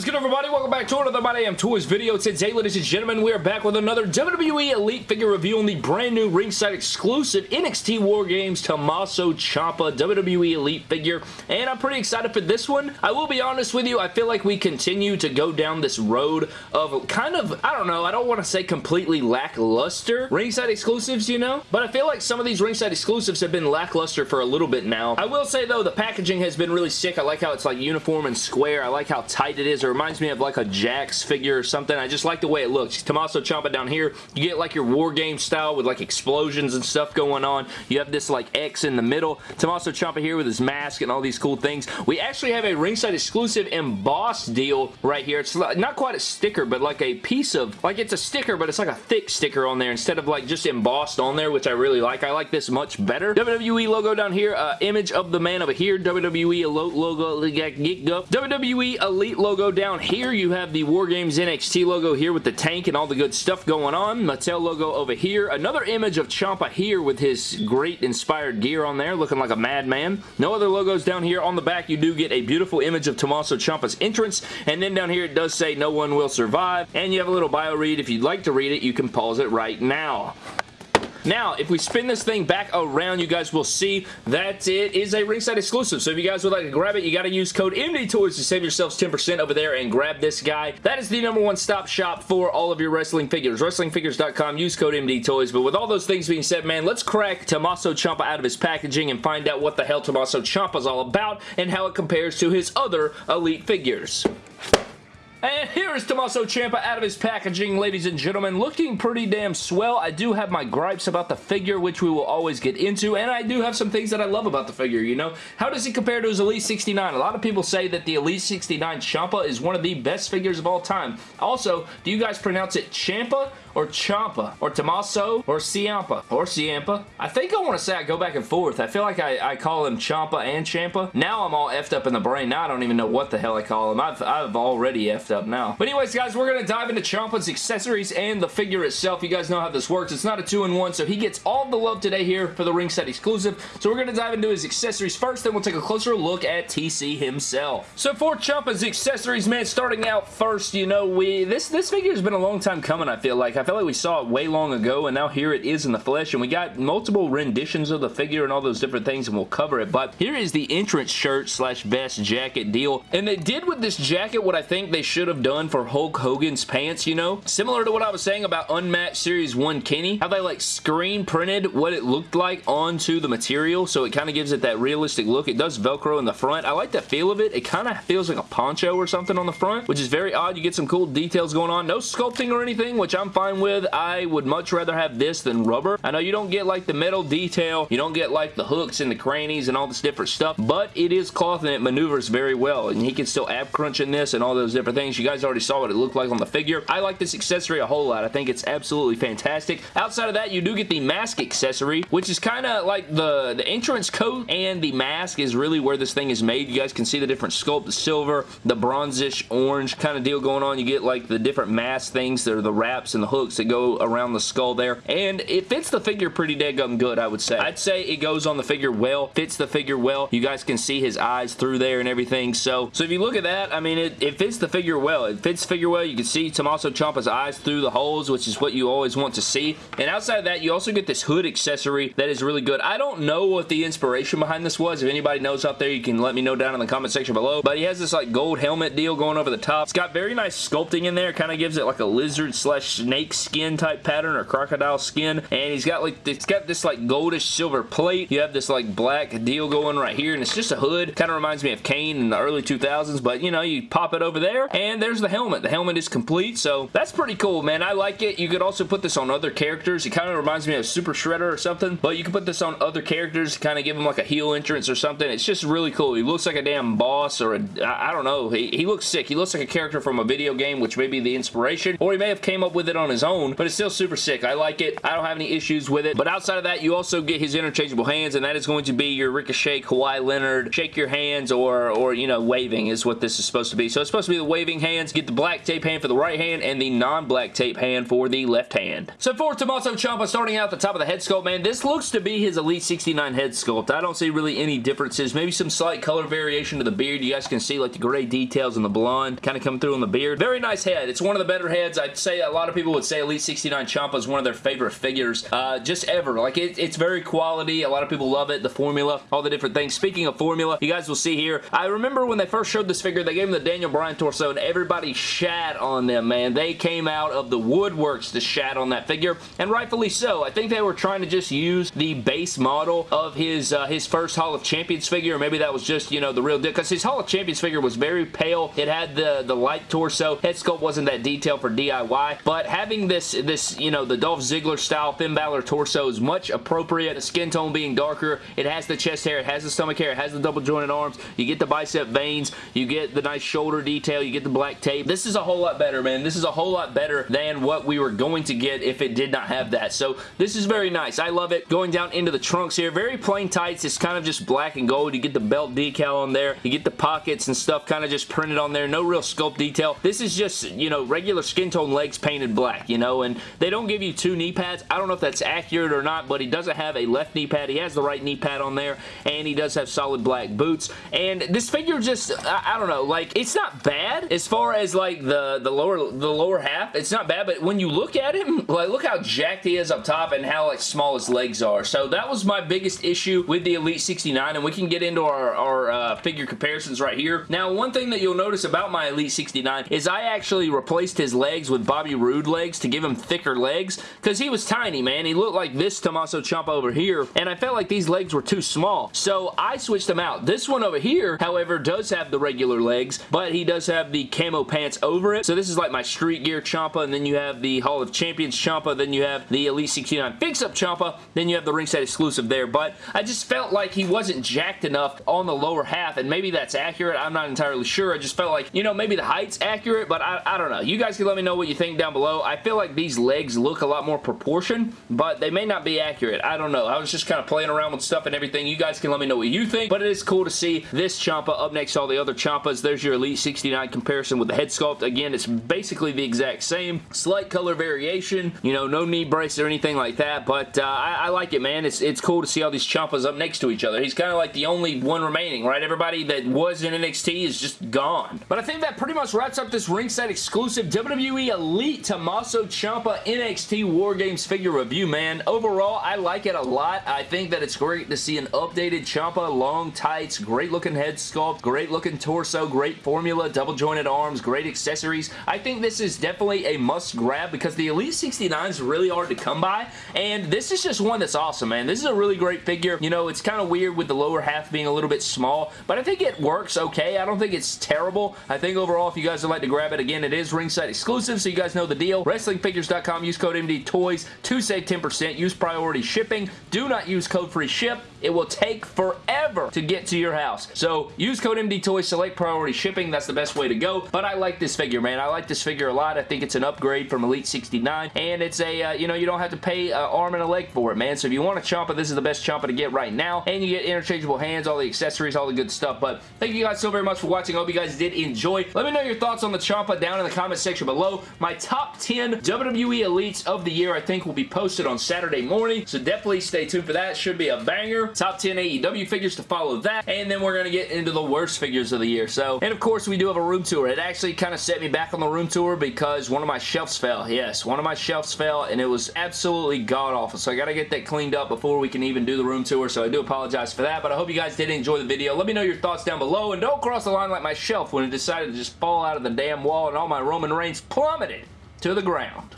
is good, everybody? Welcome back to another My Damn Toys video. Today, ladies and gentlemen, we are back with another WWE Elite figure review on the brand new ringside exclusive NXT War Games Tommaso Ciampa WWE Elite figure, and I'm pretty excited for this one. I will be honest with you, I feel like we continue to go down this road of kind of, I don't know, I don't want to say completely lackluster ringside exclusives, you know? But I feel like some of these ringside exclusives have been lackluster for a little bit now. I will say, though, the packaging has been really sick. I like how it's like uniform and square. I like how tight it is. Reminds me of like a Jakks figure or something. I just like the way it looks. Tommaso Ciampa down here, you get like your War Game style with like explosions and stuff going on. You have this like X in the middle. Tommaso Ciampa here with his mask and all these cool things. We actually have a ringside exclusive embossed deal right here. It's not quite a sticker, but like a piece of, like it's a sticker, but it's like a thick sticker on there instead of like just embossed on there, which I really like. I like this much better. WWE logo down here, uh, image of the man over here, WWE logo, WWE Elite logo down here. You have the War Games NXT logo here with the tank and all the good stuff going on. Mattel logo over here. Another image of Ciampa here with his great inspired gear on there, looking like a madman. No other logos down here. On the back, you do get a beautiful image of Tommaso Ciampa's entrance, and then down here it does say no one will survive, and you have a little bio read. If you'd like to read it, you can pause it right now. Now, if we spin this thing back around, you guys will see that it is a ringside exclusive. So if you guys would like to grab it, you got to use code MDTOYS to save yourselves 10% over there and grab this guy. That is the number one stop shop for all of your wrestling figures. WrestlingFigures.com, use code MDTOYS. But with all those things being said, man, let's crack Tommaso Ciampa out of his packaging and find out what the hell Tommaso Ciampa is all about and how it compares to his other Elite figures. And here is Tommaso Ciampa out of his packaging, ladies and gentlemen, looking pretty damn swell. I do have my gripes about the figure, which we will always get into, and I do have some things that I love about the figure, you know? How does he compare to his Elite 69? A lot of people say that the Elite 69 Ciampa is one of the best figures of all time. Also, do you guys pronounce it Champa or Champa or Tommaso or Ciampa or Ciampa. I think I want to say I go back and forth. I feel like I, I call him Champa and Champa. Now I'm all effed up in the brain. Now I don't even know what the hell I call him. I've, I've already effed up now. But anyways, guys, we're going to dive into Ciampa's accessories and the figure itself. You guys know how this works. It's not a two-in-one, so he gets all the love today here for the ringside exclusive. So we're going to dive into his accessories first, then we'll take a closer look at TC himself. So for Ciampa's accessories, man, starting out first, you know, we this, this figure has been a long time coming, I feel like. I feel like we saw it way long ago, and now here it is in the flesh, and we got multiple renditions of the figure and all those different things, and we'll cover it, but here is the entrance shirt slash vest jacket deal, and they did with this jacket what I think they should have done for Hulk Hogan's pants, you know? Similar to what I was saying about Unmatched Series 1 Kenny, how they like screen printed what it looked like onto the material, so it kind of gives it that realistic look. It does Velcro in the front. I like the feel of it. It kind of feels like a poncho or something on the front, which is very odd. You get some cool details going on. No sculpting or anything, which I'm fine with. I would much rather have this than rubber. I know you don't get like the metal detail, you don't get like the hooks and the crannies and all this different stuff, but it is cloth and it maneuvers very well, and he can still ab crunch in this and all those different things. You guys already saw what it looked like on the figure. I like this accessory a whole lot. I think it's absolutely fantastic. Outside of that, you do get the mask accessory, which is kind of like the, the entrance coat and the mask is really where this thing is made. You guys can see the different sculpt, the silver, the bronzish orange kind of deal going on. You get like the different mask things that are the wraps and the hooks that go around the skull there, and it fits the figure pretty daggum good, I would say. I'd say it goes on the figure well, fits the figure well. You guys can see his eyes through there and everything, so so if you look at that, I mean, it, it fits the figure well. It fits figure well. You can see Tommaso Ciampa's eyes through the holes, which is what you always want to see, and outside of that, you also get this hood accessory that is really good. I don't know what the inspiration behind this was. If anybody knows out there, you can let me know down in the comment section below, but he has this like gold helmet deal going over the top. It's got very nice sculpting in there. Kind of gives it like a lizard slash snake skin type pattern or crocodile skin and he's got like it's got this like goldish silver plate you have this like black deal going right here and it's just a hood kind of reminds me of Kane in the early 2000s but you know you pop it over there and there's the helmet. The helmet is complete so that's pretty cool man. I like it. You could also put this on other characters. It kind of reminds me of Super Shredder or something but you can put this on other characters kind of give them like a heel entrance or something. It's just really cool. He looks like a damn boss or a I don't know. He, he looks sick. He looks like a character from a video game which may be the inspiration or he may have came up with it on his own but it's still super sick. I like it. I don't have any issues with it. But outside of that, you also get his interchangeable hands, and that is going to be your Ricochet, Kawhi Leonard, shake your hands, or, or you know, waving is what this is supposed to be. So it's supposed to be the waving hands. Get the black tape hand for the right hand and the non-black tape hand for the left hand. So for Tommaso Ciampa, starting out the top of the head sculpt, man, this looks to be his Elite 69 head sculpt. I don't see really any differences. Maybe some slight color variation to the beard. You guys can see like the gray details and the blonde kind of come through on the beard. Very nice head. It's one of the better heads. I'd say a lot of people would say Elite 69 Ciampa is one of their favorite figures uh, just ever. Like it, it's very quality. A lot of people love it. The formula, all the different things. Speaking of formula, you guys will see here. I remember when they first showed this figure, they gave him the Daniel Bryan torso and everybody shat on them, man. They came out of the woodworks to shat on that figure and rightfully so. I think they were trying to just use the base model of his uh, his first Hall of Champions figure. Or maybe that was just, you know, the real deal because his Hall of Champions figure was very pale. It had the, the light torso. Head sculpt wasn't that detailed for DIY, but having this, this you know, the Dolph Ziggler style Finn Balor torso is much appropriate. The skin tone being darker. It has the chest hair. It has the stomach hair. It has the double jointed arms. You get the bicep veins. You get the nice shoulder detail. You get the black tape. This is a whole lot better, man. This is a whole lot better than what we were going to get if it did not have that. So this is very nice. I love it. Going down into the trunks here. Very plain tights. It's kind of just black and gold. You get the belt decal on there. You get the pockets and stuff kind of just printed on there. No real sculpt detail. This is just, you know, regular skin tone legs painted black, you know, and they don't give you two knee pads. I don't know if that's accurate or not, but he doesn't have a left knee pad. He has the right knee pad on there, and he does have solid black boots. And this figure just, I, I don't know, like, it's not bad as far as, like, the, the lower the lower half. It's not bad, but when you look at him, like, look how jacked he is up top and how, like, small his legs are. So that was my biggest issue with the Elite 69, and we can get into our, our uh, figure comparisons right here. Now, one thing that you'll notice about my Elite 69 is I actually replaced his legs with Bobby Roode legs to give him thicker legs because he was tiny, man. He looked like this Tommaso Ciampa over here, and I felt like these legs were too small. So I switched them out. This one over here, however, does have the regular legs, but he does have the camo pants over it. So this is like my street gear Ciampa, and then you have the Hall of Champions Ciampa, then you have the Elite 69 Fix-Up Ciampa, then you have the ringside exclusive there. But I just felt like he wasn't jacked enough on the lower half, and maybe that's accurate. I'm not entirely sure. I just felt like, you know, maybe the height's accurate, but I, I don't know. You guys can let me know what you think down below. I feel like these legs look a lot more proportion, but they may not be accurate. I don't know. I was just kind of playing around with stuff and everything. You guys can let me know what you think, but it is cool to see this Ciampa up next to all the other Ciampas. There's your Elite 69 comparison with the head sculpt. Again, it's basically the exact same. Slight color variation. You know, no knee brace or anything like that, but uh, I, I, like it, man. It's, it's cool to see all these Ciampas up next to each other. He's kind of like the only one remaining, right? Everybody that was in NXT is just gone. But I think that pretty much wraps up this ringside exclusive WWE Elite Tommaso Ciampa NXT War Games figure review, man. Overall, I like it a lot. I think that it's great to see an updated Ciampa, long tights, great looking head sculpt, great looking torso, great formula, double jointed arms, great accessories. I think this is definitely a must grab because the Elite 69 is really hard to come by and this is just one that's awesome, man. This is a really great figure. You know, it's kind of weird with the lower half being a little bit small, but I think it works okay. I don't think it's terrible. I think overall, if you guys would like to grab it, again, it is ringside exclusive, so you guys know the deal. WrestlingFigures.com, use code MDTOYS to save 10%. Use priority shipping. Do not use code free ship. It will take forever to get to your house. So use code MDTOYS, select priority shipping. That's the best way to go. But I like this figure, man. I like this figure a lot. I think it's an upgrade from Elite 69. And it's a, uh, you know, you don't have to pay an arm and a leg for it, man. So if you want a Ciampa, this is the best Ciampa to get right now. And you get interchangeable hands, all the accessories, all the good stuff. But thank you guys so very much for watching. I hope you guys did enjoy. Let me know your thoughts on the Ciampa down in the comment section below. My top 10 WWE Elites of the year, I think, will be posted on Saturday morning. So definitely stay tuned for that. Should be a banger. Top 10 AEW figures to follow that. And then we're going to get into the worst figures of the year. So, and of course, we do have a room tour. It actually kind of set me back on the room tour because one of my shelves fell. Yes, one of my shelves fell and it was absolutely god-awful. So I got to get that cleaned up before we can even do the room tour. So I do apologize for that. But I hope you guys did enjoy the video. Let me know your thoughts down below. And don't cross the line like my shelf when it decided to just fall out of the damn wall and all my Roman Reigns plummeted to the ground.